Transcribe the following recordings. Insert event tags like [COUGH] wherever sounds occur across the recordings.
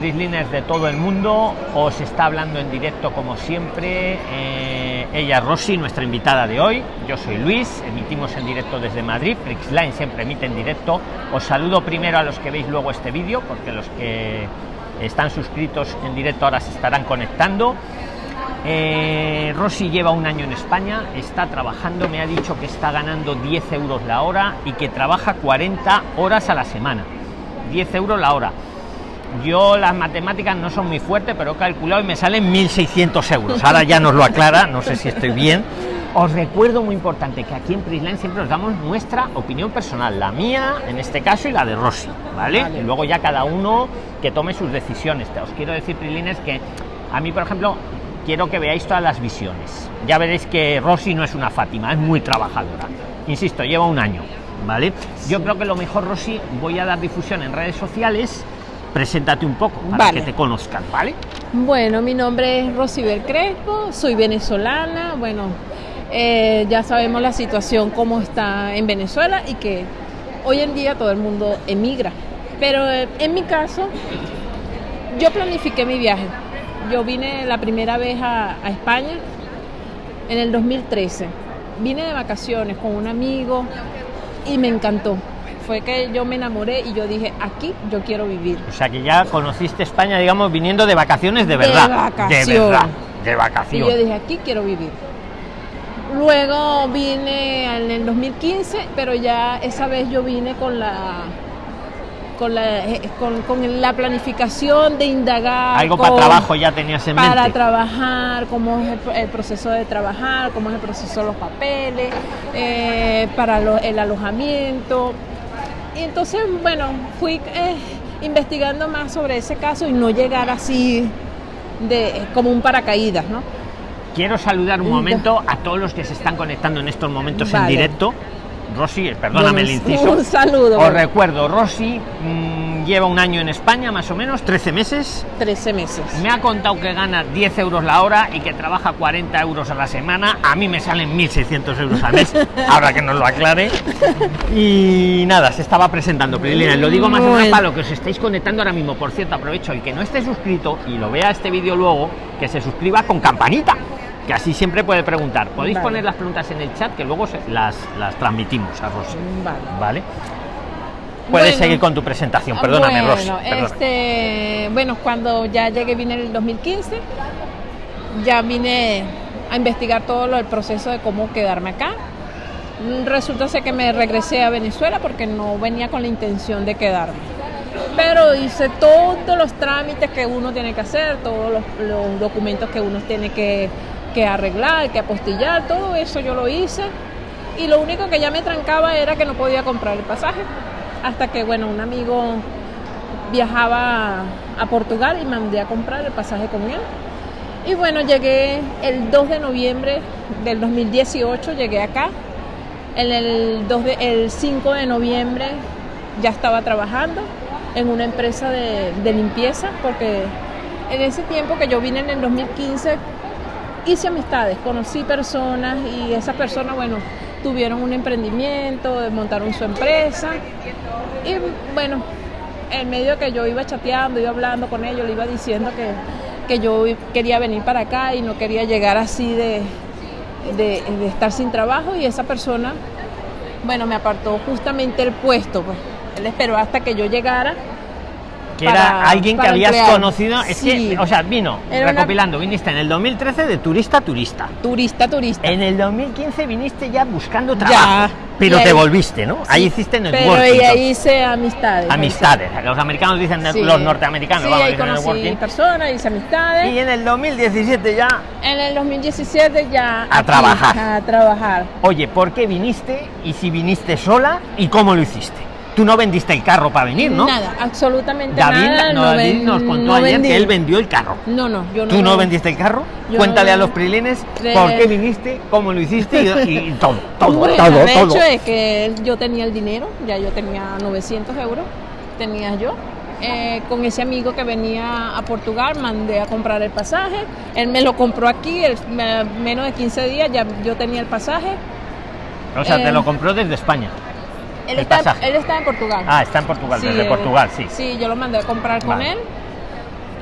Liners de todo el mundo. Os está hablando en directo como siempre eh, ella Rosy nuestra invitada de hoy. Yo soy Luis emitimos en directo desde Madrid. Flixline siempre emite en directo. Os saludo primero a los que veis luego este vídeo porque los que están suscritos en directo ahora se estarán conectando. Eh, lleva un año en España está trabajando me ha dicho que está ganando 10 euros la hora y que trabaja 40 horas a la semana. 10 euros la hora yo las matemáticas no son muy fuertes, pero he calculado y me salen 1.600 euros. Ahora ya nos lo aclara, no sé si estoy bien. Os recuerdo muy importante que aquí en Prisline siempre os damos nuestra opinión personal, la mía en este caso y la de Rosy, ¿vale? Y luego ya cada uno que tome sus decisiones. Os quiero decir, Prisliners, que a mí, por ejemplo, quiero que veáis todas las visiones. Ya veréis que Rosy no es una Fátima, es muy trabajadora. Insisto, lleva un año, ¿vale? Yo creo que lo mejor, Rosy, voy a dar difusión en redes sociales preséntate un poco para que te conozcan, ¿vale? Bueno, mi nombre es Rosibel Crespo, soy venezolana, bueno, eh, ya sabemos la situación cómo está en Venezuela y que hoy en día todo el mundo emigra. Pero eh, en mi caso, yo planifiqué mi viaje. Yo vine la primera vez a, a España en el 2013. Vine de vacaciones con un amigo y me encantó fue que yo me enamoré y yo dije, aquí yo quiero vivir. O sea que ya conociste España, digamos, viniendo de vacaciones de verdad. De vacaciones. De vacaciones. Y yo dije, aquí quiero vivir. Luego vine en el 2015, pero ya esa vez yo vine con la con la, eh, con, la planificación de indagar. Algo para trabajo ya tenías en mente. Para trabajar, cómo es el, proceso de trabajar, cómo es el proceso de los papeles, eh, para el alojamiento. Y entonces, bueno, fui eh, investigando más sobre ese caso y no llegar así de como un paracaídas, ¿no? Quiero saludar un momento a todos los que se están conectando en estos momentos en directo. Rosy, perdóname el inciso. Un saludo. Os recuerdo, Rosy mm, lleva un año en España, más o menos, 13 meses. 13 meses. Me ha contado que gana 10 euros la hora y que trabaja 40 euros a la semana. A mí me salen 1.600 euros al mes, [LAUGHS] ahora que nos lo aclare. Y nada, se estaba presentando, Prilina. Lo digo más o menos para lo que os estáis conectando ahora mismo. Por cierto, aprovecho el que no esté suscrito y lo vea este vídeo luego, que se suscriba con campanita que así siempre puede preguntar. Podéis poner las preguntas en el chat que luego las, las transmitimos a Rosy. Vale. ¿Vale? Puedes seguir con tu presentación, perdóname, bueno, Este, bueno, cuando ya llegué, vine en el 2015, ya vine a investigar todo el proceso de cómo quedarme acá. Resulta ser que me regresé a Venezuela porque no venía con la intención de quedarme. Pero hice todos los trámites que uno tiene que hacer, todos los documentos que uno tiene que que arreglar, que apostillar, todo eso yo lo hice. Y lo único que ya me trancaba era que no podía comprar el pasaje. Hasta que, bueno, un amigo viajaba a Portugal y mandé a comprar el pasaje con él. Y bueno, llegué el 2 de noviembre del 2018, llegué acá. En el, 2 de, el 5 de noviembre ya estaba trabajando en una empresa de, de limpieza, porque en ese tiempo que yo vine en el 2015 hice amistades, conocí personas y esas personas, bueno, tuvieron un emprendimiento, montaron su empresa y bueno, en medio que yo iba chateando, iba hablando con ellos, le iba diciendo que, que yo quería venir para acá y no quería llegar así de, de, estar sin trabajo. Y esa persona, bueno, me apartó justamente el puesto, pues. Él esperó hasta que yo llegara que era alguien que habías conocido. Es que, o sea, vino recopilando, viniste en el 2013 de turista turista. Turista turista. En el 2015 viniste ya buscando trabajo. pero te volviste, ¿no? ahí hiciste networking. Pero ahí hice amistades. Amistades. Los americanos dicen los norteamericanos. Sí, ahí conocí personas, hice amistades. Y en el 2017 ya. En el 2017 ya. A trabajar. A trabajar. Oye, ¿por qué viniste? Y si viniste sola, ¿y cómo lo hiciste? Tú no vendiste el carro para venir, ¿no? Nada, absolutamente nada. No, David nos contó ayer que él vendió el carro. No, no, yo no. ¿Tú no vendiste el carro? Cuéntale a los prilines por qué viniste, cómo lo hiciste y, [LAUGHS] todo, todo, bueno, todo. De hecho es que yo tenía el dinero, ya yo tenía 900 euros, tenía yo. Eh, con ese amigo que venía a Portugal, mandé a comprar el pasaje. Él me lo compró aquí, menos de 15 días ya yo tenía el pasaje. O sea, te eh, lo compró desde España. Él, está, él está en Portugal. Ah, está en Portugal, desde Portugal, sí. Sí, yo lo mandé a comprar con él.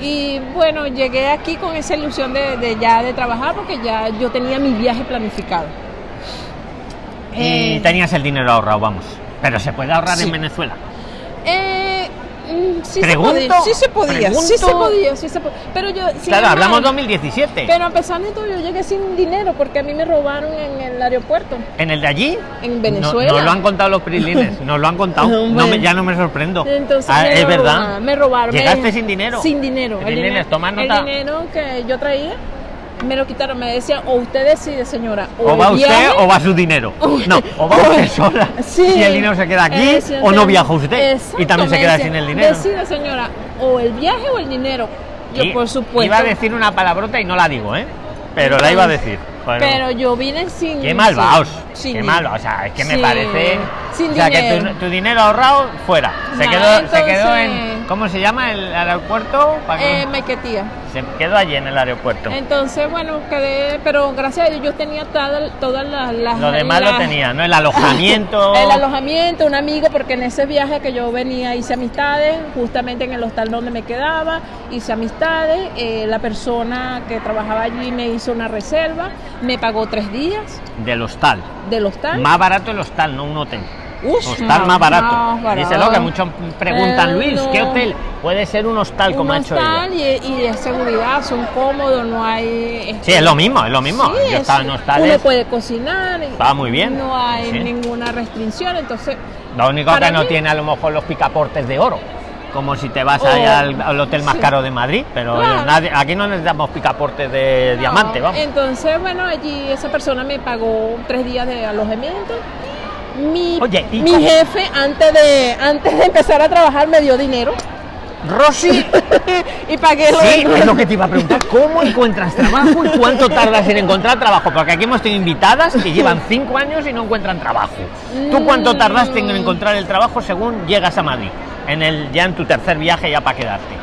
Y bueno, llegué aquí con esa ilusión de, de ya de trabajar porque ya yo tenía mi viaje planificado. Y Eh, tenías el dinero ahorrado, vamos. Pero se puede ahorrar Sí. en Venezuela. eh, sí se Pregunto, podía, sí se podía, sí se pregunto. podía, sí se podía. Pero yo, sin claro, hablamos embargo, 2017. Pero a pesar de todo, yo llegué sin dinero porque a mí me robaron en el aeropuerto. ¿En el de allí? En No, Venezuela. no lo han contado los prilines, [LAUGHS] nos lo han contado. No, No me- ya no me sorprendo. Entonces Ah, me es lo verdad. robaron, Me robaron. me- ¿Llegaste sin dinero? Sin dinero. El, Prilines, dinero, toma el nota. dinero que yo traía me lo quitaron. Me decían, o usted decide, señora. O el va usted viaje, o va su dinero. o- [LAUGHS] No, o va o- usted [LAUGHS] sola. Sí. Y el dinero se queda aquí Eh, o no viaja usted. exacto, y también se queda decían, sin el dinero. Decida, señora, o el viaje o el dinero. Yo, Y- por supuesto. Iba a decir una palabrota y no la digo, ¿eh? Pero la iba a decir. Bueno, Pero yo vine sin. Qué malvados. sin- Qué malvados. O sea, es que me parece. sin o sea, que dinero. tu, tu dinero ahorrado fuera. Se, quedó, se quedó en. ¿Cómo se llama el aeropuerto? Eh, Maiquetía. Se quedó allí en el aeropuerto. Entonces, bueno, quedé, pero gracias a Dios yo tenía toda- todas las... las- Lo demás lo tenía, ¿no? El alojamiento. [LAUGHS] El alojamiento, un amigo, porque en ese viaje que yo venía hice amistades, justamente en el hostal donde me quedaba, hice amistades, eh, la persona que trabajaba allí me hizo una reserva, me pagó tres días Del hostal. del hostal. Más barato el hostal, no un hotel. Hostal más barato. más barato. Díselo que muchos preguntan, Luis, ¿qué hotel? Puede ser un hostal, como un ha hecho ella. hostal y, y es seguridad, son cómodos, no hay... Sí, es lo mismo, es lo mismo. Sí, Yo es- estaba en hostales. Uno puede cocinar. Va muy bien, No hay sí. ninguna restricción, entonces... Lo único que no mí- tiene a lo mejor los picaportes de oro. Como si te vas Oh, allá al, al hotel más sí. caro de Madrid, pero Claro. nadie- aquí no necesitamos picaportes de no. diamante, vamos. Entonces, bueno, allí esa persona me pagó tres días de alojamiento. Mi, Oye, ¿y mi jefe, antes de, antes de empezar a trabajar, me dio dinero Rosy, [LAUGHS] y pagué lo sí, es lo que te iba a preguntar. ¿Cómo encuentras trabajo y cuánto tardas en encontrar trabajo? Porque aquí hemos tenido invitadas que llevan cinco años y no encuentran trabajo. ¿Tú cuánto tardaste en Mm. encontrar el trabajo según llegas a Madrid? En el, ya en tu tercer viaje ya para quedarte.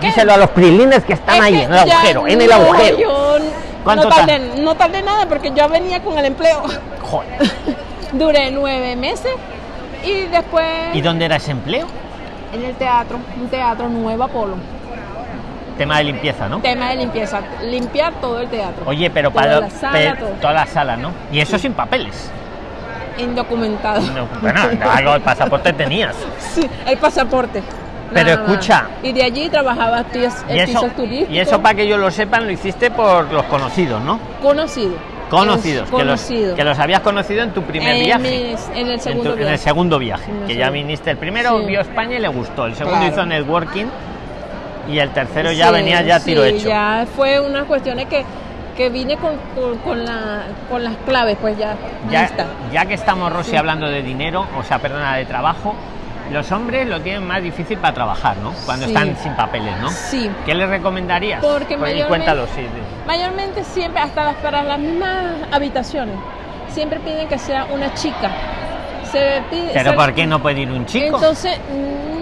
¿Qué? Díselo a los prilines que están Es ahí, que en el agujero, en el no, agujero. yo ¿Cuánto no tar- tardé, no tardé nada porque yo venía con el empleo. Joder. [LAUGHS] Duré nueve meses y después ¿Y dónde era ese empleo? en el teatro, un teatro Nuevo Apolo. Tema de limpieza, ¿no? Tema de limpieza, limpiar todo el teatro. Oye, pero Toda para la sala, pe- todo. toda la sala, ¿no? Y eso sin papeles. Indocumentado. No, bueno, algo el pasaporte tenías. [LAUGHS] Sí, el pasaporte. Pero escucha. Y de allí trabajaba actis- Y eso, pisos turísticos. y eso para que ellos lo sepan, lo hiciste por los conocidos, ¿no? Conocido. Conocidos, que los, que los habías conocido en tu primer en, viaje. mis- en el En, segundo tu- en el viaje. segundo viaje, En el que ya segundo. viniste. El primero Sí. vio España y le gustó, el segundo Claro. hizo networking y el tercero ya Sí, venía ya tiro sí, hecho. Ya fue unas cuestiones que, que vine con, con, con la, con las claves, pues ya. ya, lista. ya que estamos, Rosy, hablando de dinero, o sea, perdona, de trabajo, los hombres lo tienen más difícil para trabajar, ¿no? Cuando Sí. están sin papeles, ¿no? Sí. ¿Qué les recomendarías? Porque Pues, mayormente- cuéntalo, sí. Mayormente siempre, hasta las- para las mismas habitaciones, siempre piden que sea una chica. Se pide, Pero se- ¿por qué no puede ir un chico? Entonces,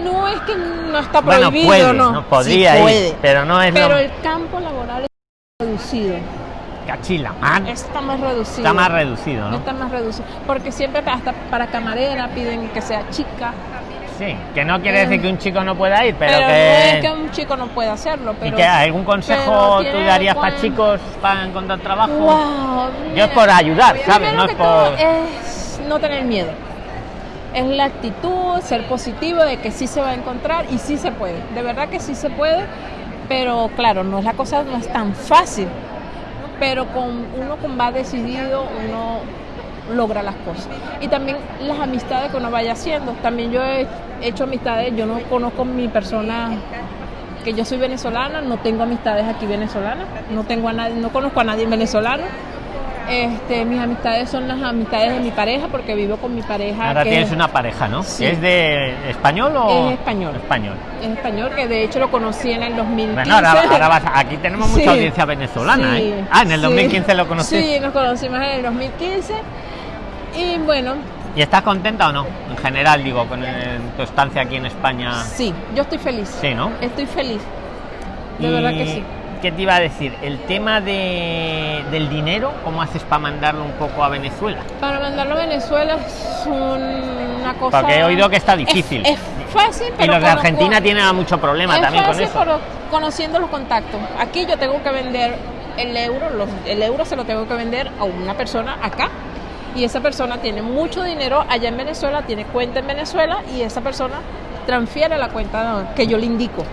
no es que no está bueno, prohibido, puede, no. no, podría Sí ir, puede. pero no es Pero lo el campo laboral es reducido. cachila, man, Está más reducido. está más reducido, ¿no? Está más reducido. Porque siempre hasta para camarera piden que sea chica. Sí, que no quiere Eh, decir que un chico no pueda ir, pero, Pero, que... no es que un chico no pueda hacerlo. ¿Y Pero, que algún consejo tú darías para chicos para encontrar trabajo? Wow, Yo es por ayudar, ¿sabes? No es por... es no tener miedo. Es la actitud, ser positivo de que sí se va a encontrar y sí se puede. De verdad que sí se puede, pero claro, no es la cosa, no es tan fácil. Pero con uno con va decidido, uno logra las cosas. Y también las amistades que uno vaya haciendo. También yo he hecho amistades, yo no conozco mi persona que yo soy venezolana, no tengo amistades aquí venezolanas, no tengo a nadie, no conozco a nadie venezolano. Este, mis amistades son las amistades de mi pareja porque vivo con mi pareja. Ahora que tienes es- una pareja, ¿no? Sí. ¿Es de español o...? Es español. Español. es español, que de hecho lo conocí en el 2015. Bueno, ahora, ahora vas aquí tenemos mucha Sí. audiencia venezolana, Sí, ¿eh? Ah, en el sí. 2015 lo conociste. Sí, nos conocimos en el 2015. Y bueno, ¿Y estás contenta o no? En general, digo, con el- tu estancia aquí en España. sí, yo estoy feliz. Sí, ¿no? Estoy feliz. De Y, verdad que sí. ¿Qué te iba a decir? El tema de, del dinero, ¿cómo haces para mandarlo un poco a Venezuela? Para mandarlo a Venezuela es una cosa. Porque he oído que está Es- difícil. Es, fácil, y pero los de Argentina tienen mucho problema es también con eso. pero conociendo los contactos. Aquí yo tengo que vender el euro, los- el euro se lo tengo que vender a una persona acá. Y esa persona tiene mucho dinero allá en Venezuela, tiene cuenta en Venezuela y esa persona transfiere la cuenta que yo le indico.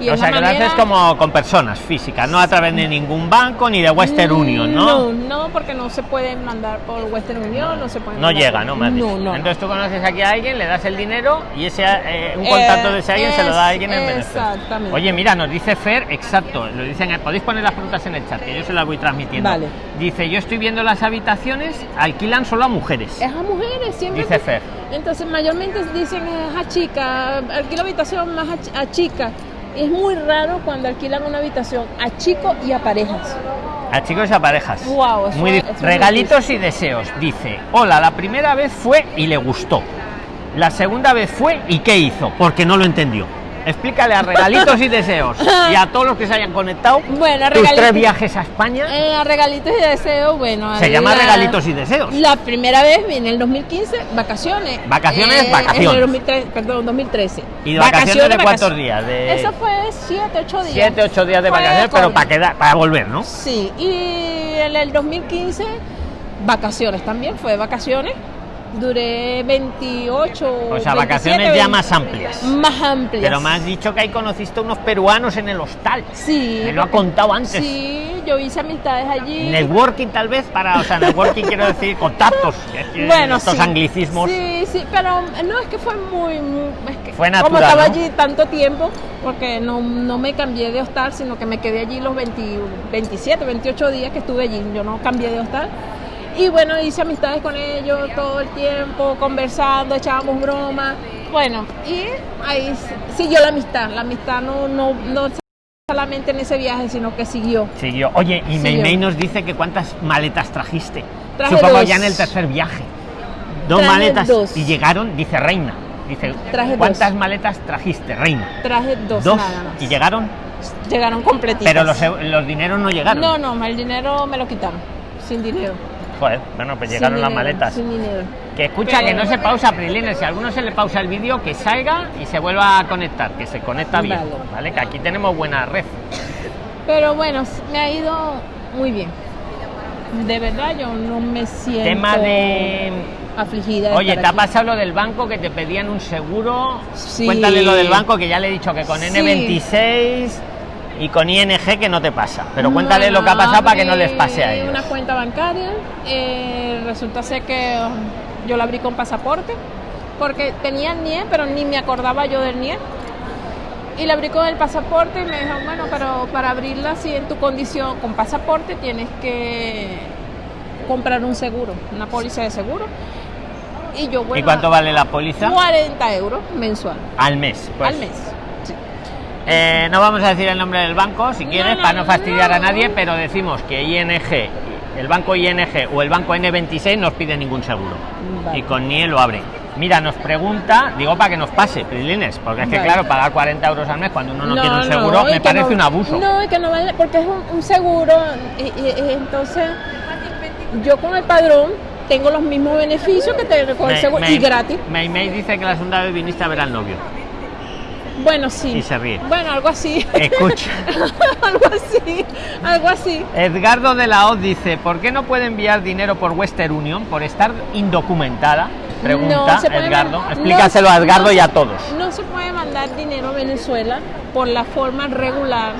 Y o sea, que lo haces como con personas físicas, no a través de ningún banco ni de Western Union, ¿no? No, no, porque no se pueden mandar por Western Union, no, se pueden No llega, por- ¿no? Me has dicho. No, no. Entonces tú conoces aquí a alguien, le das el dinero y ese eh, un contacto de ese alguien se lo da a alguien en Venezuela. exactamente. Oye, mira, nos dice Fer, exacto, lo dicen, podéis poner las preguntas en el chat, que yo se las voy transmitiendo. Vale. Dice, yo estoy viendo las habitaciones, alquilan solo a mujeres. Es a mujeres, siempre. Dice Fer. Entonces, mayormente dicen es a chica, alquila habitación más a, a chica. Es muy raro cuando alquilan una habitación a chicos y a parejas. A chicos y a parejas. Muy es- es Regalitos y deseos. Dice, hola, la primera vez fue y le gustó. La segunda vez fue y ¿qué hizo? Porque no lo entendió. Explícale a regalitos y deseos y a todos los que se hayan conectado Bueno, tus regalitos- tres viajes a España. Eh, a regalitos y deseos, bueno. Se llama la- regalitos y deseos. La primera vez en el 2015, vacaciones. Vacaciones, Eh, vacaciones. En el 2013, perdón, 2013. ¿Y de vacaciones de cuántos vacaciones. días? De Eso fue 7, 8 días. siete, ocho días de Fue vacaciones, pero para quedar, para volver, ¿no? Sí, y en el 2015, vacaciones también, fue vacaciones. Duré 28. O sea, 27, vacaciones ya 20, más amplias. Más amplias. Pero me has dicho que ahí conociste unos peruanos en el hostal. Sí. Me lo ha contado antes. Sí, yo hice amistades allí. Networking tal vez para, o sea, networking quiero decir contactos. Bueno, estos sí. anglicismos. Sí, sí, pero no es que fue muy. muy- es que Fue Como natural, estaba ¿no? allí tanto tiempo, porque no, no me cambié de hostal, sino que me quedé allí los 20 27, 28 días que estuve allí. Yo no cambié de hostal. Y bueno, hice amistades con ellos todo el tiempo, conversando, echábamos bromas. Bueno, y ahí siguió la amistad. La amistad no, no, no solamente en ese viaje, sino que siguió. Siguió. Oye, y Sí, Meimei nos dice que cuántas maletas trajiste. Traje Supongo dos. ya en el tercer viaje. Dos Traje maletas. dos. Y llegaron, dice Reina. Dice, Traje ¿cuántas dos. maletas trajiste, Reina? Traje dos, Dos. nada más. Y llegaron, Llegaron completitas. pero los, eu- los dineros no llegaron. No, no, el dinero me lo quitaron. Sin dinero. Joder, bueno, pues llegaron las maletas. Que escucha, que no se pausa, Prilines. Si a alguno se le pausa el vídeo, que salga y se vuelva a conectar, que se conecta bien. Vale. ¿Vale? Que aquí tenemos buena red. Pero bueno, me ha ido muy bien. De verdad, yo no me siento Tema de. afligida. de Oye, ¿te ha pasado lo del banco que te pedían un seguro? Sí. Cuéntale lo del banco, que ya le he dicho que con Sí. N26 y con ING que no te pasa. Pero cuéntale Bueno, lo que ha pasado para que no les pase a ellos. una cuenta bancaria. eh, resulta ser que um, yo la abrí con pasaporte. Porque tenía el NIE, pero ni me acordaba yo del NIE. Y la abrí con el pasaporte y me dijo, bueno, pero para abrirla así en tu condición con pasaporte tienes que comprar un seguro, una póliza de seguro. Y yo, bueno, ¿Y cuánto vale la póliza? 40 euros mensual Al mes. Pues, al mes. Eh, no vamos a decir el nombre del banco, si quieres, no, para no fastidiar a nadie, pero decimos que ING, el banco ING o el banco N26 no os pide ningún seguro. Vale. Y con NIE lo abre. Mira, nos pregunta, digo para que nos pase, Prilines, porque es que Vale. claro, pagar 40 euros al mes cuando uno no, quiere un no, seguro me parece no- un abuso. No, y que no vale, porque es un, un seguro, y, y- y entonces yo con el padrón tengo los mismos beneficios que tengo con el seguro me- y gratis. Meimei dice que la segunda vez viniste a ver al novio. Bueno, sí. Y se ríe. Bueno, algo así. Escucha. [LAUGHS] algo así, algo así. Edgardo de la Hoz dice, ¿por qué no puede enviar dinero por Western Union por estar indocumentada? Pregunta No Edgardo. Explícaselo no- a Edgardo no y a todos. No se puede mandar dinero a Venezuela por la forma regular,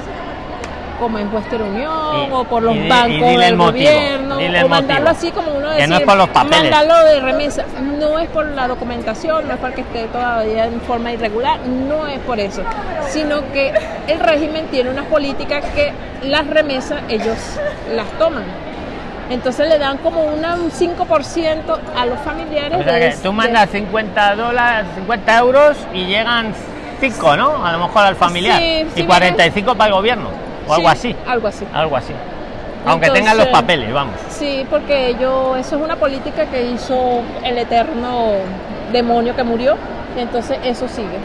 como en Western Union Y- o por los y y bancos del motivo, gobierno, o mandarlo motivo. así como uno Que decir, no es por los papeles. mandarlo de remesa. No es por la documentación, no es porque esté todavía en forma irregular, no es por eso, sino que el régimen tiene unas políticas que las remesas ellos las toman. Entonces le dan como una, un 5% a los familiares. O sea de- que tú de- mandas 50 dólares, 50 euros y llegan 5, ¿no? A lo mejor al familiar. Sí, sí, y 45 para el gobierno. O algo Sí, así. Algo así. Algo así. Aunque tengan los papeles, vamos. Sí, porque yo, eso es una política que hizo el eterno demonio que murió, y entonces eso sigue.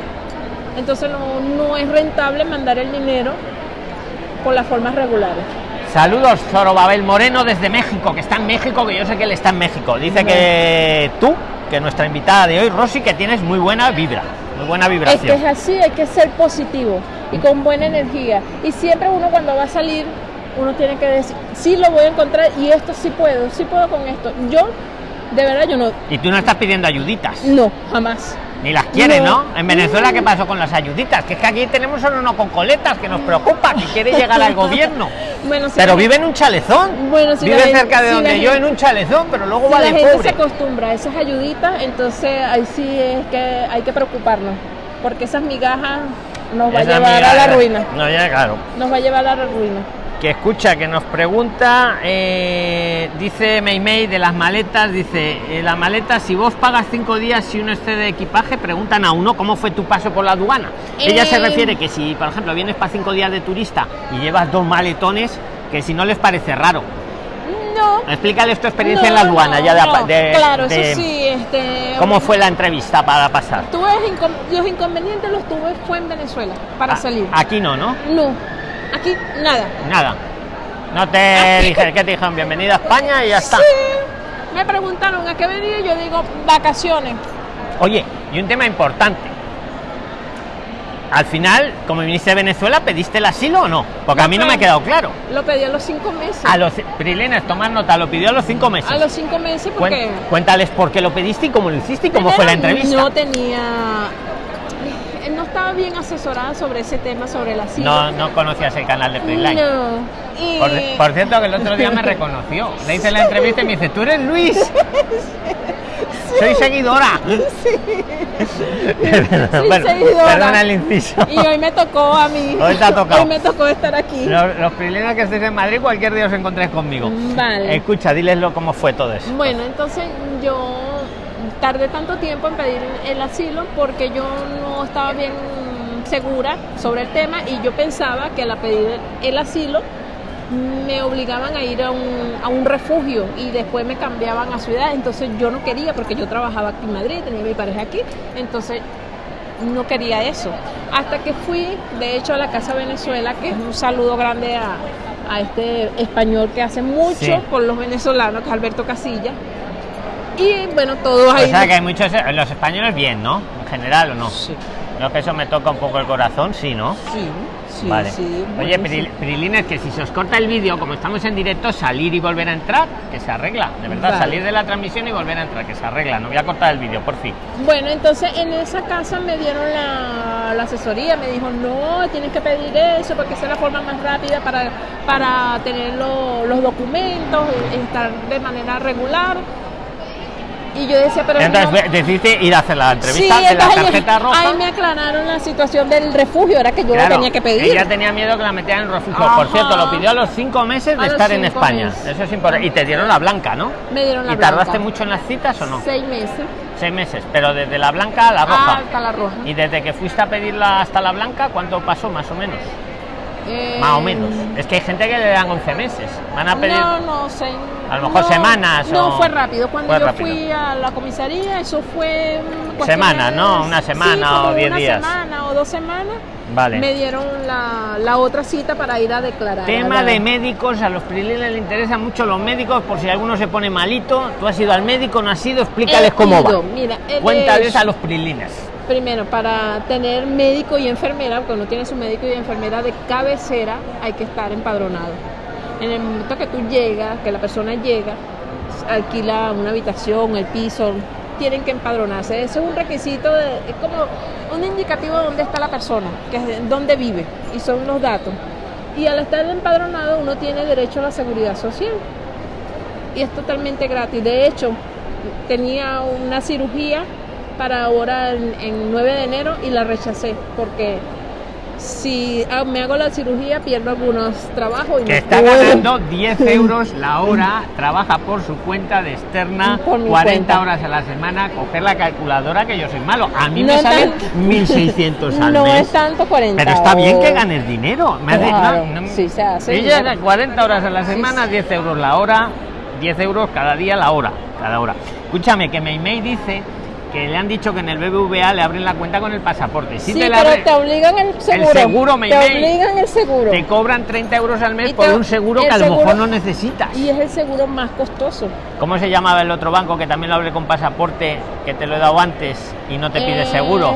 Entonces no, no es rentable mandar el dinero por las formas regulares. Saludos, Zorobabel Moreno desde México, que está en México, que yo sé que él está en México. Dice que tú, que nuestra invitada de hoy, Rosy, que tienes muy buena vibra. Muy buena Es que vibración. es así, hay que ser positivo y con buena energía. Y siempre uno cuando va a salir, uno tiene que decir, sí lo voy a encontrar y esto sí puedo, sí puedo con esto. Yo, de verdad, yo no, Y tú no estás pidiendo ayuditas, no, jamás. Ni las quieres, ¿no? No. En Venezuela, ¿qué pasó con las ayuditas? Que es que aquí tenemos solo uno con coletas que nos preocupa, que quiere llegar al [LAUGHS] gobierno. Bueno, si Pero la- vive en un chalezón. Bueno, si vive la cerca de si la donde yo, en un chalezón, pero luego va la de gente se pobre. acostumbra a esas ayuditas, entonces ahí sí es que hay que preocuparnos, porque esas migajas nos va a llevar a la ruina. No, ya, claro. Nos va a llevar a la ruina. Que escucha, que nos pregunta, eh, dice Meimei de las maletas, dice, eh, la maleta, si vos pagas cinco días si uno excede de equipaje, preguntan a uno cómo fue tu paso por la aduana. Ella se Eh. refiere que si, por ejemplo, vienes para cinco días de turista y llevas dos maletones, que si no les parece raro. No. Explícales tu experiencia en No, la aduana, no, ya de, de- claro, de- eso sí, este, ¿Cómo fue la entrevista para pasar? Tuve los inconvenientes los tuve fue en Venezuela para Ah, salir. Aquí no, ¿no? No, aquí nada. Nada. No te dije, ¿qué te dijeron? Bienvenida a España y ya está. Sí, me preguntaron a qué venía y yo digo vacaciones. Oye, y un tema importante. Al final, como viniste de Venezuela, ¿pediste el asilo o no? Porque a mí no me ha quedado claro. Lo pedí a los cinco meses. A los Prilines, tomar nota, lo pidió a los cinco meses. A los cinco meses porque Cuéntales por qué lo pediste y cómo lo hiciste y cómo fue la entrevista. No tenía, no estaba bien asesorada sobre ese tema, sobre el asilo. No, no conocías el canal de Priline. No. Y Por, por cierto, que el otro día me reconoció. Le hice la entrevista y me dice, tú eres Luis. Soy seguidora. Bueno, seguidora. Perdona el inciso. Y hoy me tocó a mí. Hoy te ha tocado. Hoy me tocó estar aquí. Los, los que estéis en Madrid, cualquier día os encontréis conmigo. Vale. Escucha, dileslo cómo fue todo eso. Bueno, entonces yo tardé tanto tiempo en pedir el asilo porque yo no estaba bien segura sobre el tema y yo pensaba que al pedir el asilo me obligaban a ir a un, a un refugio y después me cambiaban a ciudad, entonces yo no quería porque yo trabajaba aquí en Madrid, tenía mi pareja aquí, entonces no quería eso. Hasta que fui, de hecho, a la Casa Venezuela, que es un saludo grande a, a este español que hace mucho Sí. por los venezolanos, que es Alberto Casilla. Y bueno, todos O ahí. sea que hay muchos, los españoles bien, ¿no? En general o no. Sí, No que eso me toca un poco el corazón, sí, ¿no? sí, sí. vale. sí, Oye, Pril-. Prilines, que si se os corta el vídeo, como estamos en directo, salir y volver a entrar, que se arregla. De verdad, Vale. salir de la transmisión y volver a entrar, que se arregla. No voy a cortar el vídeo, por fin. Bueno, entonces en esa casa me dieron la, la asesoría, me dijo, no, tienes que pedir eso porque esa es la forma más rápida para, para tener lo- los documentos, estar de manera regular. Y yo decía, pero Entonces no- decidiste ir a hacer la Sí, entrevista de la tarjeta roja. Ahí me aclararon la situación del refugio, era que yo Claro, lo tenía que pedir. Ella tenía miedo que la metieran en refugio. Ajá. Por cierto, lo pidió a los cinco meses de A estar en España. meses. Eso es importante. Y te dieron la blanca, ¿no? Me dieron la ¿Y tardaste mucho en las citas o no? Seis meses. Seis meses. Pero desde la blanca a la roja. Ah, hasta la roja. Y desde que fuiste a pedirla hasta la blanca, ¿cuánto pasó más o menos? Eh, Más o menos. Es que hay gente que le dan 11 meses. Van a pedir. No, no, seis- A lo mejor no, semanas No, o- fue rápido. Cuando fue yo rápido. fui a la comisaría, eso fue. mm, Semanas, ¿no? Una semana sí, o como diez una días. semana o dos semanas. Vale. Me dieron la, la otra cita para ir a declarar. Tema a de médicos, a los prilines les interesan mucho los médicos, por si alguno se pone malito. Tú has ido al médico, no has ido, explícales He cómo ido, va. Mira, Cuéntales de- a los prilines. Primero, para tener médico y enfermera, porque uno tiene su médico y enfermera de cabecera, hay que estar empadronado. En el momento que tú llegas, que la persona llega, alquila una habitación, el piso, tienen que empadronarse. Ese es un requisito, es como un indicativo de dónde está la persona, que es dónde vive, y son los datos. Y al estar empadronado, uno tiene derecho a la seguridad social. Y es totalmente gratis. De hecho, tenía una cirugía para ahora en, en 9 de enero y la rechacé porque si me hago la cirugía pierdo algunos trabajos y Que no está puedo. ganando [LAUGHS] 10 euros la hora, trabaja por su cuenta de externa, Por mi 40 cuenta. horas a la semana, coger la calculadora que yo soy malo. A mí No me salen tan- 1.600 al no mes. es tanto 40 Pero está bien que ganes dinero. Me Claro, no, no- sí, se hace Ella era 40 horas a la semana, sí. 10 euros la hora, 10 euros cada día la hora, cada hora. Escúchame, que Meimei dice que le han dicho que en el BBVA le abren la cuenta con el pasaporte. Si sí, te la pero abre- te obligan el seguro. seguro, me Te obligan el seguro. te cobran 30 euros al mes Y por te- un seguro el que a lo mejor no necesitas. Y es el seguro más costoso. ¿Cómo se llamaba el otro banco que también lo abre con pasaporte, que te lo he dado antes y no te pide Eh, seguro?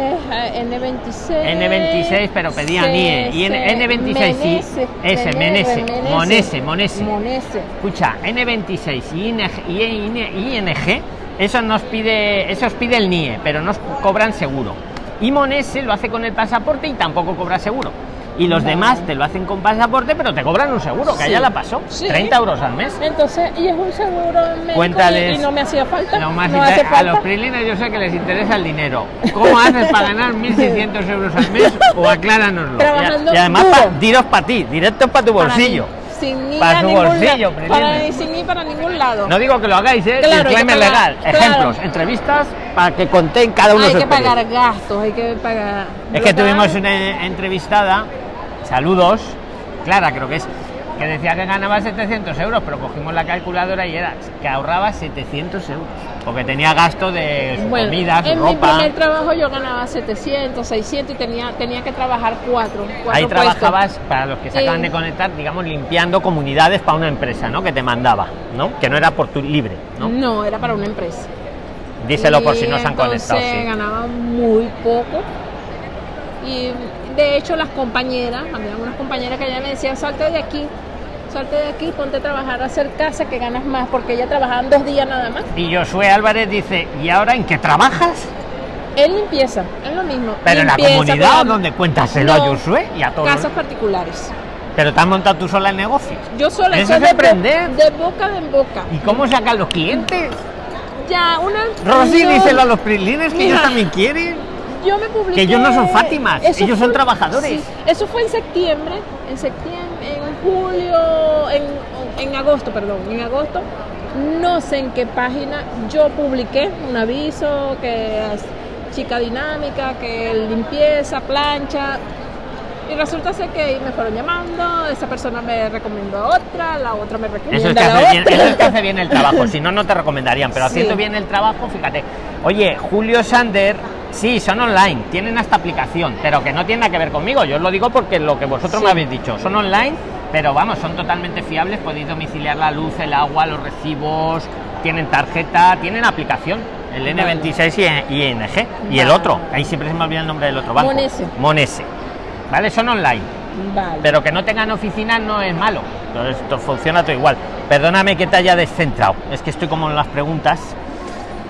N26. N26, pero pedía C- NIE. Y C- N26, sí. Menese, Ese, Menese. Menese, Monese, Monese. Monese. Escucha, N26 y ING, y ING, eso nos pide, eso os pide el NIE, pero nos cobran seguro. Y Monese lo hace con el pasaporte y tampoco cobra seguro. Y los Vale. demás te lo hacen con pasaporte, pero te cobran un seguro, que Sí. allá la pasó. Sí. 30 euros al mes. Entonces, y es un seguro Cuéntales. y, y no me hacía falta. Más no hace a falta. los prilines yo sé que les interesa el dinero. ¿Cómo haces para ganar [LAUGHS] 1.600 euros al mes? O acláranoslo. Trabajando y, y además, pa- diros para ti, directo para tu Para bolsillo. mí, Sin ir Para a su bolsillo. Para, sin ir para ningún lado. No digo que lo hagáis, ¿eh? Claro, Disclaimer pagar, legal. claro. Ejemplos, entrevistas para que contéis cada uno hay que pagar gastos, hay que pagar. Es que tuvimos una entrevistada, saludos, Clara creo que es, que decía que ganaba 700 euros, pero cogimos la calculadora y era que ahorraba 700 euros, porque tenía gasto de su Bueno, comida, su en mi ropa. primer trabajo yo ganaba 700, 600 y tenía, tenía que trabajar cuatro. cuatro Ahí puestos. trabajabas, para los que se acaban de conectar, digamos, limpiando comunidades para una empresa, ¿no? Que te mandaba, ¿no? Que no era por tu libre, ¿no? No, era para una empresa. Díselo por Y si no se han conectado. sí. ganaba muy poco. Y de hecho las compañeras, había unas compañeras que ya me decían, salte de aquí, salte de aquí, ponte a trabajar, a hacer casa que ganas más, porque ella trabajaban dos días nada más. Y Josué Álvarez dice, ¿y ahora en qué trabajas? Él limpieza, es lo mismo. Pero en la comunidad pero- donde cuéntaselo No, a Josué y a todos. Casas particulares. Pero te has montado tú sola el negocio. Yo sola Eso es de, bo- emprender. de boca en boca. ¿Y cómo sacan los clientes? Ya, una. Rosy, yo- díselo a los prilines que ellos también quieren. Yo me publiqué. Que ellos no son Fátimas, ellos son trabajadores. sí, eso fue en septiembre, en septiembre, julio, en, en agosto, perdón, en agosto. No sé en qué página yo publiqué un aviso que es chica dinámica, que limpieza, plancha. Y resulta ser que me fueron llamando, esa persona me recomendó a otra, la otra me recomienda Eso es, que a la hace bien, otra. eso es que hace bien el trabajo, si no, no te recomendarían. Pero Sí. haciendo bien el trabajo, fíjate. Oye, Julio Sander, sí, son online, tienen hasta aplicación, pero que no tiene nada que ver conmigo. Yo os lo digo porque lo que vosotros Sí. me habéis dicho, son online, pero vamos, son totalmente fiables. Podéis domiciliar la luz, el agua, los recibos, tienen tarjeta, tienen aplicación. El Vale. N26 y ING. Y el otro, ahí siempre se me olvida el nombre del otro banco. Monese. Monese. ¿Vale? Son online. Vale. Pero que no tengan oficina no es malo. Entonces, esto funciona todo igual. Perdóname que te haya descentrado. Es que estoy como en las preguntas.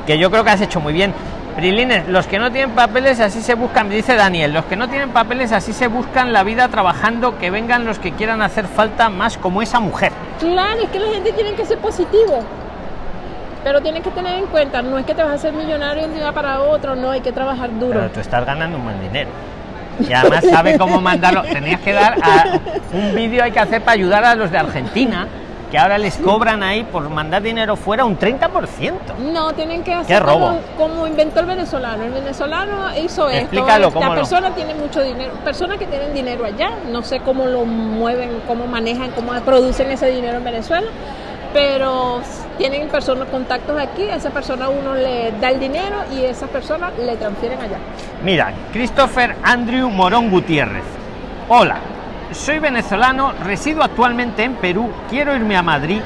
Que yo creo que has hecho muy bien. Prilines, los que no tienen papeles así se buscan, dice Daniel, los que no tienen papeles así se buscan la vida trabajando, que vengan los que quieran hacer falta más como esa mujer. Claro, es que la gente tiene que ser positivo. Pero tienes que tener en cuenta, no es que te vas a hacer millonario de un día para otro, no, hay que trabajar duro. Pero tú estás ganando un buen dinero. Y además sabe cómo mandarlo. Tenías que dar a- un vídeo hay que hacer para ayudar a los de Argentina, que ahora les cobran ahí por mandar dinero fuera un 30%. No, tienen que hacer robo? Como, como inventó el venezolano. El venezolano hizo Explícalo, esto. ¿cómo La persona tiene mucho dinero. Personas que tienen dinero allá, no sé cómo lo mueven, cómo manejan, cómo producen ese dinero en Venezuela. Pero tienen personas, contactos aquí, a esa persona uno le da el dinero y esa persona le transfieren allá. Mira, Christopher Andrew Morón Gutiérrez. Hola, soy venezolano, resido actualmente en Perú, quiero irme a Madrid.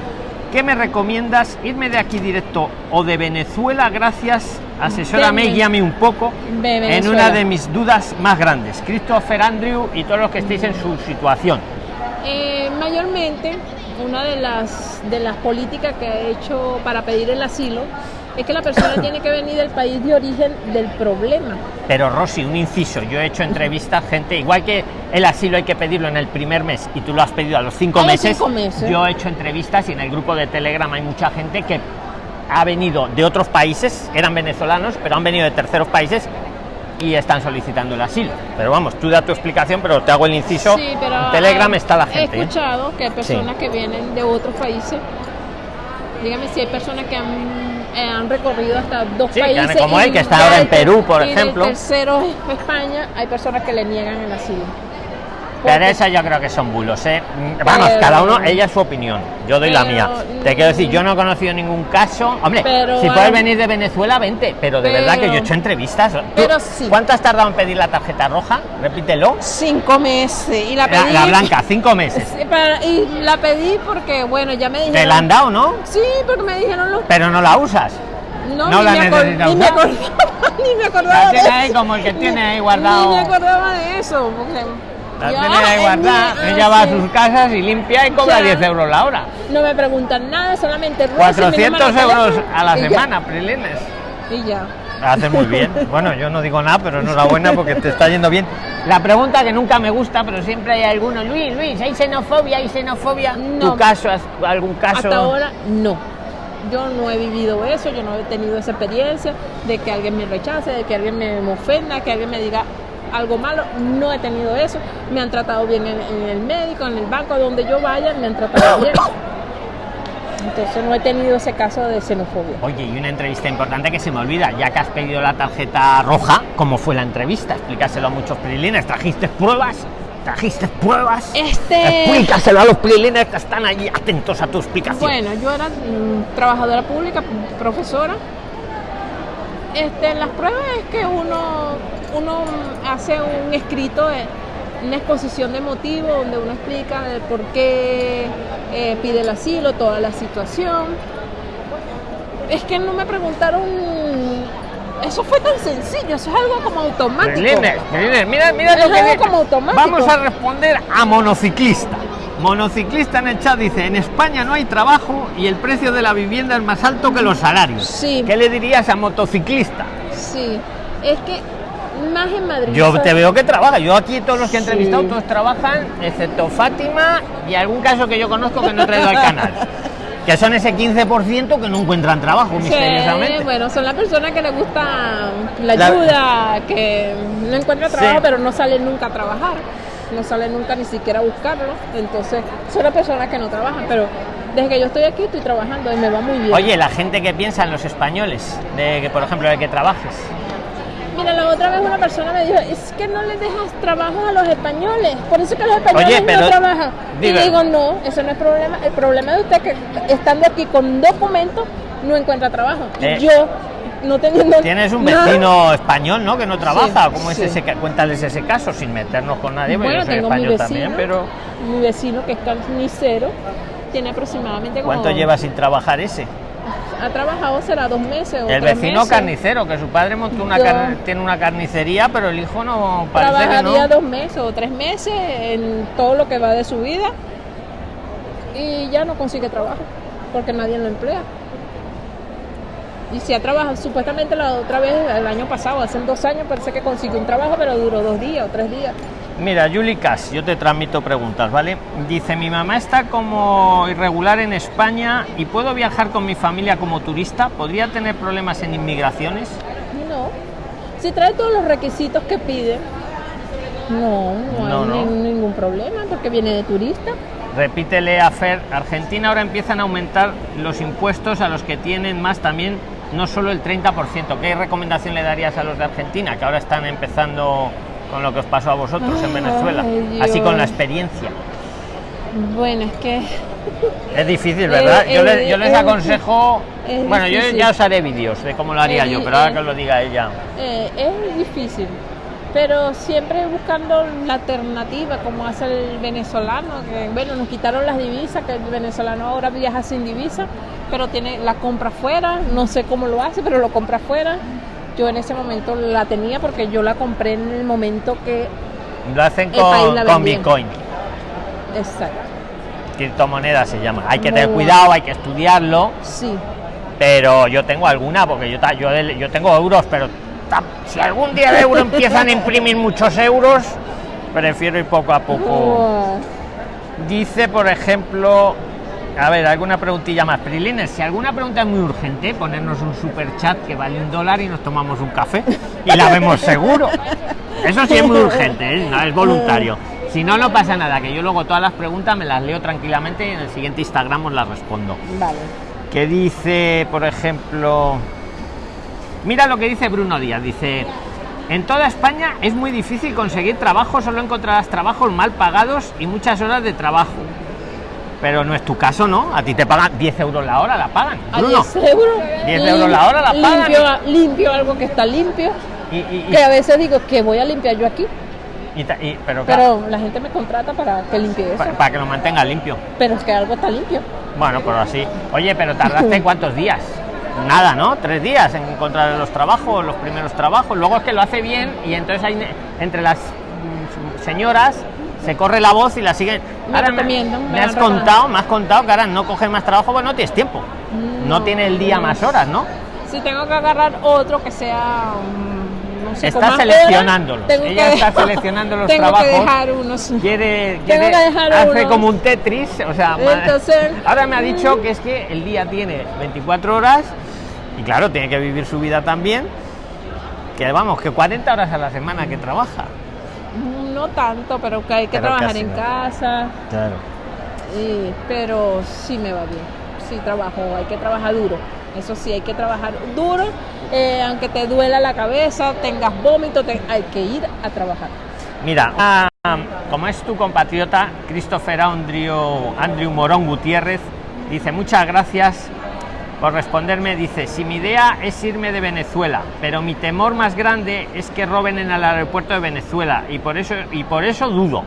¿Qué me recomiendas? ¿Irme de aquí directo o de Venezuela? Gracias, asesórame y guíame un poco en una de mis dudas más grandes. Christopher Andrew y todos los que estéis en su situación. Eh, mayormente, una de las, de las políticas que ha hecho para pedir el asilo es que la persona tiene que venir del país de origen del problema. Pero Rosy, un inciso, yo he hecho entrevistas, gente, igual que el asilo hay que pedirlo en el primer mes y tú lo has pedido a los cinco, A los meses, cinco meses. yo he hecho entrevistas y en el grupo de Telegram hay mucha gente que ha venido de otros países, eran venezolanos, pero han venido de terceros países y están solicitando el asilo. Pero vamos, tú da tu explicación, pero te hago el inciso. Sí, pero en Telegram está la He gente. ¿eh? escuchado que hay personas que vienen de otros países. Dígame si hay personas que han, eh, han recorrido hasta dos Sí, países. como él, y que está ahora en Perú, por y ejemplo. El tercero es España. Hay personas que le niegan el asilo. Pero esas yo creo que son bulos, ¿eh? Mm, Vamos, Pero- cada uno, ella es su opinión. Yo doy la mía. Te quiero decir, yo no he conocido ningún caso. Hombre, Pero si hay- puedes venir de Venezuela, vente. Pero de verdad que yo he hecho entrevistas. ¿Tú Pero sí. ¿Cuánto has tardado en pedir la tarjeta roja? Repítelo. Cinco meses. Y la pedí. la blanca, cinco meses. Y la pedí porque, bueno, ya me dijeron. Te la han dado, ¿no? Sí, porque me dijeron los. Pero no la usas. No, no ni, la me necesitas ni me usar. acordaba, [LAUGHS] ni me acordaba. La de eso. como el que tiene ahí Ni guardado. me acordaba de eso. Porque La tiene mi- ah, Ella va a sus casas y limpia y cobra Ya. 10 euros la hora. No me preguntan nada, solamente Rosy, mi 400 número de euros a la semana, Prilines. Y ya. Hace muy bien. [LAUGHS] Bueno, yo no digo nada, pero enhorabuena porque te está yendo bien. La pregunta que nunca me gusta, pero siempre hay alguno. Luis, Luis, ¿hay xenofobia? ¿Hay xenofobia? No. ¿Tu caso? ¿Algún caso? Hasta ahora no. Yo no he vivido eso, yo no he tenido esa experiencia de que alguien me rechace, de que alguien me ofenda, que alguien me diga algo malo. No he tenido eso. Me han tratado bien en, en el médico, en el banco, donde yo vaya, me han tratado bien. Entonces no he tenido ese caso de xenofobia. Oye, y una entrevista importante que se me olvida, ya que has pedido la tarjeta roja, ¿cómo fue la entrevista? Explícaselo a muchos prilines. ¿Trajiste pruebas? ¿Trajiste pruebas? Este- Explícaselo a los prilines que están allí atentos a tu explicación. Bueno, yo era mm, trabajadora pública, profesora. Este, las pruebas es que uno, uno hace un escrito, de, una exposición de motivos donde uno explica el por qué eh, pide el asilo, toda la situación. Es que no me preguntaron, eso fue tan sencillo, eso es algo como automático. Mira, mira Es lo que algo como automático. Vamos a responder a monociclista. Monociclista en el chat dice, en España no hay trabajo y el precio de la vivienda es más alto que los salarios. Sí. ¿Qué le dirías a motociclista? Sí, es que más en Madrid. Yo te veo que trabaja. Yo aquí todos los que he Sí. entrevistado, todos trabajan, excepto Fátima y algún caso que yo conozco que no he traído al canal. [LAUGHS] Que son ese 15% que no encuentran trabajo, Sí, misteriosamente. bueno, son las personas que les gusta la La- ayuda, que no encuentran trabajo, Sí. pero no salen nunca a trabajar, no salen nunca ni siquiera a buscarlo. Entonces, son las personas que no trabajan, pero desde que yo estoy aquí estoy trabajando y me va muy bien. Oye, la gente que piensa en los españoles, de que por ejemplo de que trabajes. Mira, la otra vez una persona me dijo, es que no les dejas trabajo a los españoles, por eso es que los españoles Oye, pero- no trabajan. diga. Y digo, no, eso no es problema, el problema de usted es que estando aquí con documentos no encuentra trabajo. Eh, yo no teniendo Tienes un nada- vecino español, ¿no? Que no trabaja. Sí, ¿Cómo es sí. ese? Cuéntales ese caso sin meternos con nadie, Bueno, yo soy tengo mi español vecino, también, pero mi vecino que es carnicero, tiene aproximadamente como... ¿cuánto lleva sin trabajar ese? Ha trabajado será dos meses o El tres vecino meses. carnicero, que su padre montó una car- tiene una carnicería, pero el hijo no parece que Trabajaría no. dos meses o tres meses en todo lo que va de su vida y ya no consigue trabajo porque nadie lo emplea. Y si ha trabajado, supuestamente la otra vez, el año pasado, hace dos años, parece que consiguió un trabajo, pero duró dos días o tres días. Mira, Yuli Cas, yo te transmito preguntas, ¿vale? Dice, mi mamá está como irregular en España y puedo viajar con mi familia como turista. ¿Podría tener problemas en inmigraciones? No. Si trae todos los requisitos que pide, no, no, No, hay no. ni- ningún problema porque viene de turista. Repítele a Fer, Argentina ahora empiezan a aumentar los impuestos a los que tienen más también, no solo el 30%. ¿Qué recomendación le darías a los de Argentina, que ahora están empezando con lo que os pasó a vosotros en Venezuela? Dios. Así con la experiencia. Bueno, es que Es difícil, ¿verdad? Eh, yo, les, yo eh, les es aconsejo... Bueno, yo ya os haré vídeos de cómo lo haría Es yo, pero ahora que os lo diga ella. eh, es difícil. Pero siempre buscando la alternativa, como hace el venezolano, que bueno, nos quitaron las divisas, que el venezolano ahora viaja sin divisa, pero tiene la compra fuera, no sé cómo lo hace, pero lo compra fuera. Yo en ese momento la tenía porque yo la compré en el momento que... Lo hacen El país con, la con. Bitcoin. Exacto. Criptomoneda se llama. Hay que tener cuidado, hay que estudiarlo. Sí. pero yo tengo alguna porque yo yo, yo tengo euros pero si algún día el euro empiezan a imprimir muchos euros prefiero ir poco a poco. Dice por ejemplo a ver alguna preguntilla más. Prilines si alguna pregunta es muy urgente ponernos un super chat que vale un dólar y nos tomamos un café y la vemos seguro. Eso sí es muy urgente ¿eh? no es voluntario. Si no no pasa nada que yo luego todas las preguntas me las leo tranquilamente y en el siguiente Instagram os las respondo. Vale. que dice, por ejemplo, mira lo que dice Bruno Díaz, dice, En toda España es muy difícil conseguir trabajo, solo encontrarás trabajos mal pagados y muchas horas de trabajo. Pero no es tu caso, ¿no? A ti te pagan 10 euros la hora, la pagan. A Bruno. 10 euros. 10 euros la hora la pagan. Limpio, limpio algo que está limpio. Y, y- y- Que a veces digo que voy a limpiar yo aquí. y pero claro, Pero la gente me contrata para que limpie eso. pa- para que lo mantenga limpio. Pero es que algo está limpio. Bueno, pero así. Oye, pero tardaste [LAUGHS] cuántos días? Nada, ¿no? Tres días en encontrar los trabajos, los primeros trabajos. Luego es que lo hace bien y entonces hay entre las mm, señoras se corre la voz y la siguen. Me Ahora me, me has contado, me has contado que ahora no coges más trabajo, pues no tienes tiempo. No, No. tiene el día más horas, ¿no? Si tengo que agarrar otro que sea. mm, no sé, Está seleccionándolos. horas, Ella que está seleccionando los [LAUGHS] tengo trabajos. que dejar unos. quiere, Tengo que dejar hace unos. como un Tetris, o sea, Entonces- [LAUGHS] ahora me ha dicho que es que el día tiene 24 horas y claro, tiene que vivir su vida también. Que vamos, que 40 horas a la semana que trabaja. No tanto, pero que hay que Pero trabajar en ¿no? casa. Claro. y- pero sí me va bien. Sí trabajo, hay que trabajar duro. Eso sí, hay que trabajar duro. eh, aunque te duela la cabeza, tengas vómito, te- hay que ir a trabajar. Mira, ah, como es tu compatriota, Christopher Andrew, Andrew Morón Gutiérrez, dice muchas gracias por responderme. Dice, si mi idea es irme de Venezuela, pero mi temor más grande es que roben en el aeropuerto de Venezuela y por eso, y por eso dudo.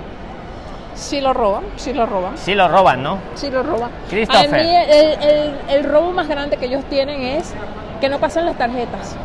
Sí lo roban, sí lo roban. Si lo roban, ¿no? Sí lo roban. Christopher. A mí el, el- el robo más grande que ellos tienen es que no pasan las tarjetas.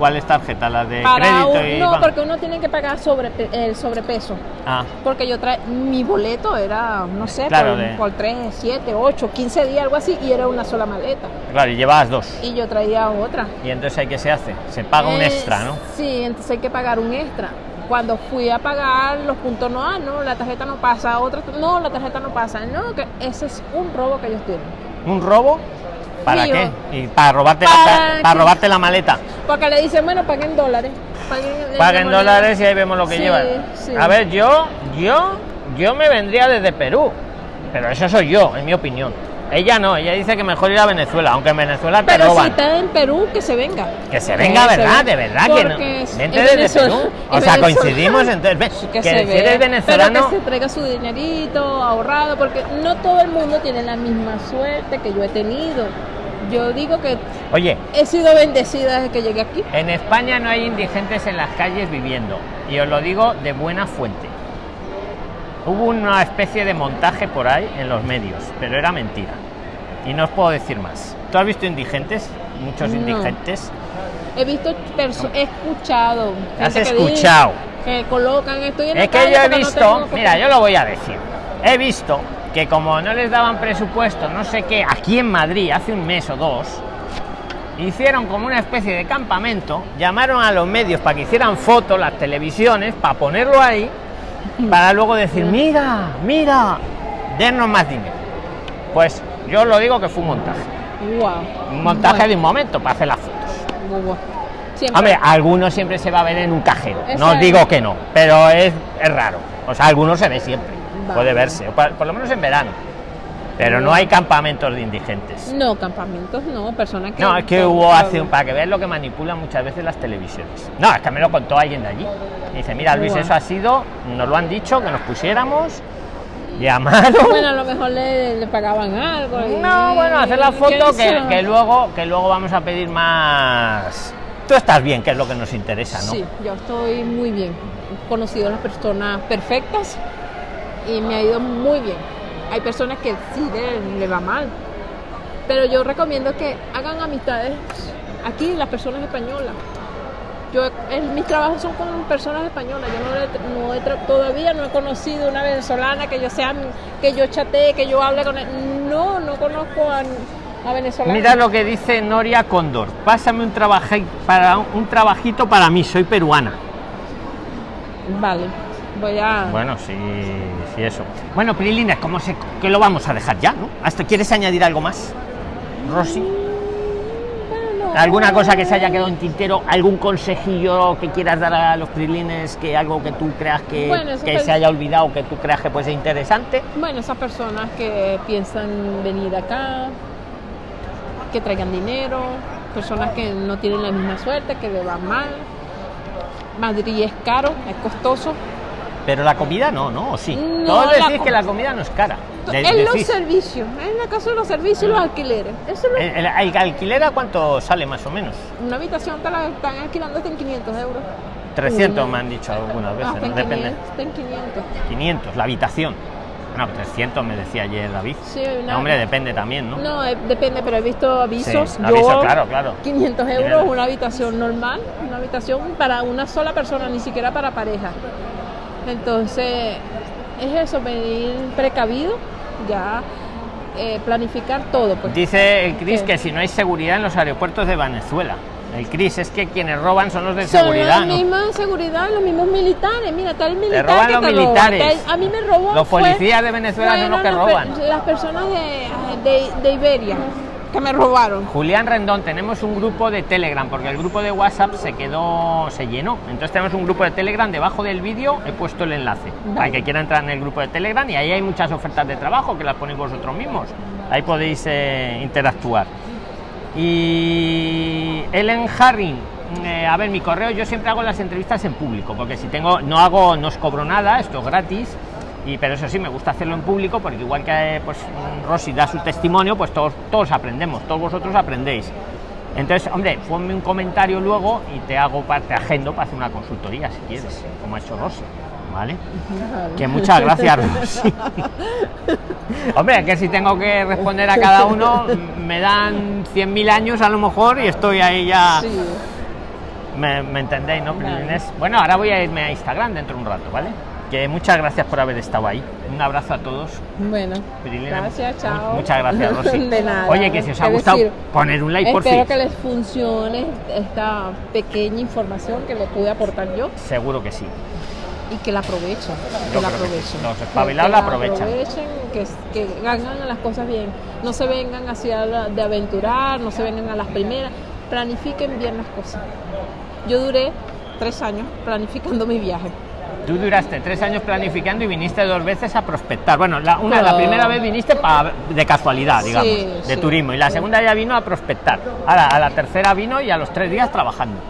¿Cuál es tarjeta? ¿La de Para crédito un- y no, porque uno tiene que pagar sobre, el sobrepeso. Ah, Porque yo trae mi boleto era, no sé, Claro, por, de- por 3, 7, 8, 15 días, algo así, y era una sola maleta. claro, y llevabas dos. Y yo traía otra. Y entonces hay que se hace, se paga un Eh, extra, ¿no? Sí, entonces hay que pagar un extra. Cuando fui a pagar los puntos no, ah, no, la tarjeta no pasa, otra, no, la tarjeta no pasa, no, que ese es un robo que ellos tienen. ¿Un robo? ¿Para Mío. qué? Y para robarte, Para la, para robarte la maleta. Porque le dicen, bueno, paguen dólares. Paguen, dólares y ahí vemos lo que Sí, llevan. sí. A ver, yo, yo, yo me vendría desde Perú. Pero eso soy yo, en mi opinión. Ella no, ella dice que mejor ir a Venezuela, aunque en Venezuela te Pero si roban. está en Perú, que se venga. Que se venga, ¿verdad? De verdad que no. Vente es desde Perú. O sea, coincidimos entonces. [LAUGHS] Que, que se si eres venezolano. Pero que se traiga su dinerito ahorrado, porque no todo el mundo tiene la misma suerte que yo he tenido. Yo digo que Oye, he sido bendecida desde que llegué aquí. en España no hay indigentes en las calles viviendo. Y os lo digo de buena fuente. Hubo una especie de montaje por ahí en los medios, pero era mentira. Y no os puedo decir más. ¿Tú has visto indigentes? Muchos No. indigentes. He visto, he escuchado. Has que escuchado. Que colocan, estoy en Es que yo he no visto, tengo mira, yo lo voy a decir. He visto que como no les daban presupuesto, no sé qué, aquí en Madrid hace un mes o dos, hicieron como una especie de campamento, llamaron a los medios para que hicieran fotos, las televisiones, para ponerlo ahí, para luego decir, mira, mira, dennos más dinero. Pues yo lo digo que fue un montaje. Wow. Un montaje Bueno, de un momento para hacer las fotos. Hombre, algunos siempre se va a ver en un cajero. Eso No es. digo que no, pero es, es raro. O sea, algunos se ve siempre. Vale. Puede verse, por lo menos en verano. Pero no hay campamentos de indigentes. No, campamentos no, personas que. No, es que hubo hace un, para que veas lo que manipulan muchas veces las televisiones. No, es que me lo contó alguien de allí. Me dice, mira Luis, eso ha sido, nos lo han dicho, que nos pusiéramos, llamaron. Bueno, a lo mejor le, le pagaban algo. y- No, bueno, hacer la foto que luego que luego vamos a pedir más. Tú estás bien, que es lo que nos interesa, ¿no? Sí, yo estoy muy bien. He conocido a las personas perfectas y me ha ido muy bien. Hay personas que sí le, le va mal. Pero yo recomiendo que hagan amistades aquí, las personas españolas. Yo, en mis trabajos son con personas españolas. Yo no, he- no he todavía no he conocido una venezolana que yo sea, que yo chatee, que yo hable con él. No, no conozco a, a venezolanos. Mira lo que dice Noria Cóndor. Pásame un, trabaje- para, un trabajito para mí, soy peruana. Vale, voy a. Bueno, sí, sí, eso. Bueno, Prilines, ¿cómo se, que lo vamos a dejar ya, no? ¿Hasta quieres añadir algo más? Rosy, Bueno, ¿alguna cosa que se haya quedado en tintero? ¿Algún consejillo que quieras dar a los Prilines? Que algo que tú creas que, Bueno, que se haya olvidado, que tú creas que puede ser interesante? Bueno, esas personas que piensan venir acá, que traigan dinero, personas que no tienen la misma suerte, que le van mal. Madrid es caro, es costoso. Pero la comida no, ¿no? ¿O sí? No, Todos decís que la comida no es cara. De- en los servicios, en la casa de los servicios y los alquileres. Eso es lo- el, el- el alquiler a cuánto sale más o menos? Una habitación te la están alquilando hasta en 500 euros. 300 Una. me han dicho algunas veces, Hasta ¿no? en Depende. 500, hasta en 500. 500, la habitación. No, 300 me decía ayer David. Sí, No, hombre, depende también, ¿no? No, eh, depende, pero he visto avisos. Sí, yo, aviso, claro, claro. 500 Bien. euros, una habitación normal, una habitación para una sola persona, ni siquiera para pareja. Entonces, es eso, venir precavido, ya eh, planificar todo. Pues. Dice el Cris que si no hay seguridad en los aeropuertos de Venezuela. El Cris es que quienes roban son los de Son seguridad, la ¿no? misma seguridad, los mismos militares. Mira, tal militar roban que los te roba. militares. Tal- A mí me robó. Los fue- policías de Venezuela son los que roban. Las personas de, de, de Iberia que me robaron. Julián Rendón, tenemos un grupo de Telegram, porque el grupo de WhatsApp se quedó, se llenó. Entonces tenemos un grupo de Telegram, debajo del vídeo he puesto el enlace. Vale. Para que quiera entrar en el grupo de Telegram y ahí hay muchas ofertas de trabajo que las ponéis vosotros mismos. Ahí podéis eh, interactuar. Y Ellen Harring, eh, a ver, mi correo, yo siempre hago las entrevistas en público, porque si tengo, no hago, no os cobro nada, esto es gratis. Y, pero eso sí, me gusta hacerlo en público porque igual que eh, pues, Rosy da su testimonio, pues todos, todos aprendemos, todos vosotros aprendéis. Entonces, hombre, ponme un comentario luego y te hago, te agendo para hacer una consultoría si quieres, como ha hecho Rosy. ¿Vale? Que muchas gracias, Rosy. [LAUGHS] Hombre, que si tengo que responder a cada uno, me dan 100.000 años a lo mejor y estoy ahí ya. Sí. Me, me entendéis, ¿no, Vale. Bueno, ahora voy a irme a Instagram dentro de un rato, ¿vale? Que muchas gracias por haber estado ahí. Un abrazo a todos. Bueno, Prilina, gracias, chao. Muchas gracias, [LAUGHS] Rosy. De nada. Oye, que si os ha gustado, decir, poner un like por Espero fin. que les funcione esta pequeña información que le pude aportar yo Seguro que sí. y que la aprovechen. Yo Que la aprovechen. Los espabilados la aprovechan. aprovechen, que, que hagan las cosas bien. No se vengan hacia la- de aventurar, no se vengan a las primeras. Planifiquen bien las cosas. Yo duré tres años planificando mi viaje. Tú duraste tres años planificando y viniste dos veces a prospectar. Bueno, la, una, la primera vez viniste pa- de casualidad, digamos, Sí, de sí. turismo, y la segunda ya vino a prospectar. Ahora, a la tercera vino y a los tres días trabajando.